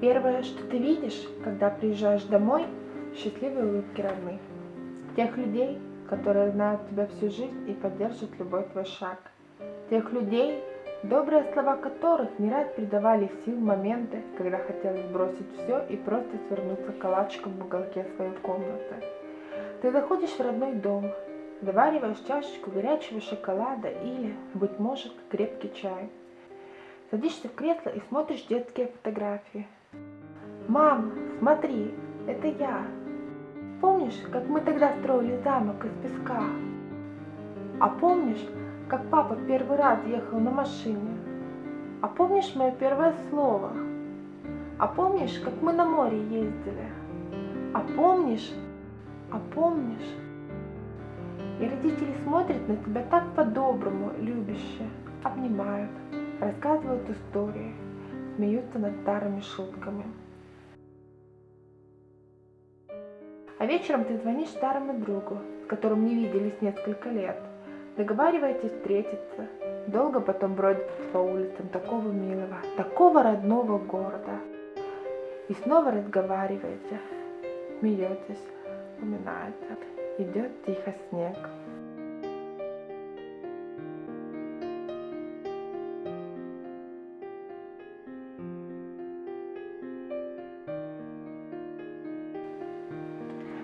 Первое, что ты видишь, когда приезжаешь домой, счастливые улыбки родных. Тех людей, которые знают тебя всю жизнь и поддержат любой твой шаг. Тех людей, добрые слова которых не раз придавали сил в моменты, когда хотелось бросить все и просто свернуться калачиком в уголке своей комнаты. Ты заходишь в родной дом, завариваешь чашечку горячего шоколада или, быть может, крепкий чай. Садишься в кресло и смотришь детские фотографии. «Мам, смотри, это я!» Помнишь, как мы тогда строили замок из песка? А помнишь, как папа первый раз ехал на машине? А помнишь мое первое слово? А помнишь, как мы на море ездили? А помнишь? А помнишь? И родители смотрят на тебя так по-доброму, любяще, обнимают, рассказывают истории, смеются над старыми шутками. А вечером ты звонишь старому другу, с которым не виделись несколько лет. Договариваетесь встретиться. Долго потом бродите по улицам такого милого, такого родного города. И снова разговариваете, смеетесь, вспоминаете. Идет тихо снег.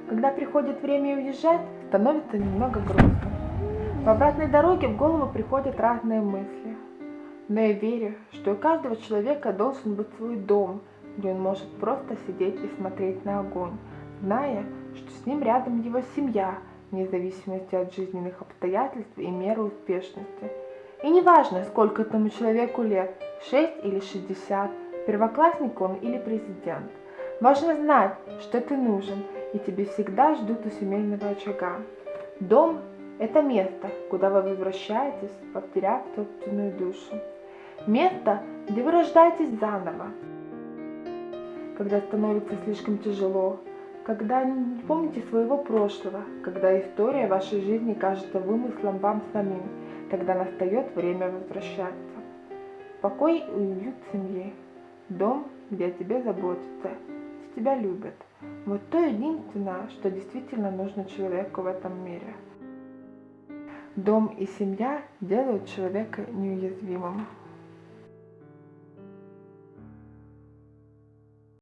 Когда приходит время уезжать, становится немного грустно. В обратной дороге в голову приходят разные мысли. Но я верю, что у каждого человека должен быть свой дом, где он может просто сидеть и смотреть на огонь, зная, что с ним рядом его семья, вне зависимости от жизненных обстоятельств и меры успешности. И неважно, сколько этому человеку лет, 6 или 60, первоклассник он или президент. Важно знать, что ты нужен, и тебе всегда ждут у семейного очага. Дом – это место, куда вы возвращаетесь, потеряв собственную душу. Место, где вы рождаетесь заново, когда становится слишком тяжело, когда не помните своего прошлого, когда история вашей жизни кажется вымыслом вам самим, тогда настает время возвращаться. Покой и уют семьи. Дом, где о тебе заботятся, тебя любят. Вот то единственное, что действительно нужно человеку в этом мире. Дом и семья делают человека неуязвимым.